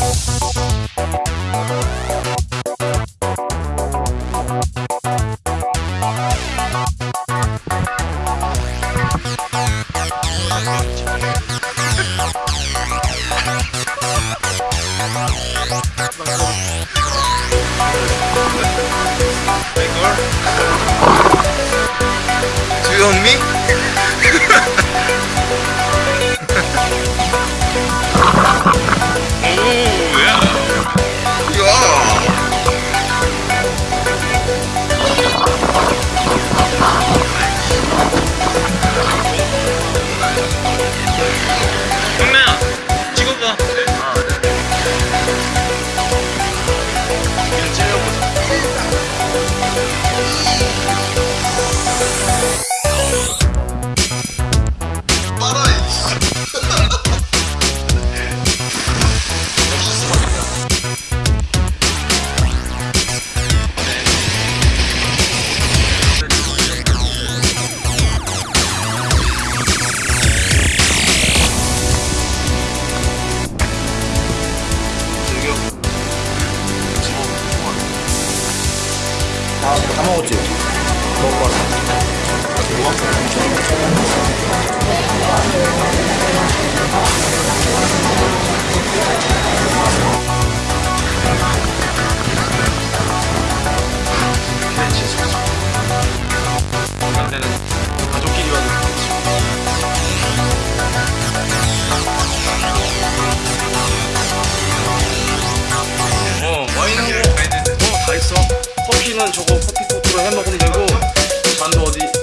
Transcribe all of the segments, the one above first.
Do you want me? 다, 다 먹었지? 먹고 왔어. 근데는 가족끼리 와도. 어, 와인하고 어, 다 있어. 커피는 저거 커피 해 먹으면 되고 잔도 어디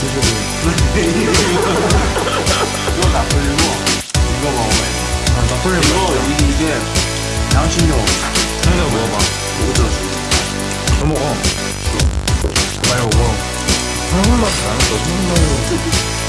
이거 나폴리고, 이거 먹어봐요. 아, 나폴리 이거, 이게, 이게, 향신료. 형이가 먹어봐. 이거 들어줘. 너 먹어. 많이 먹어. 한국 맛이 나는 거, 한국 맛이.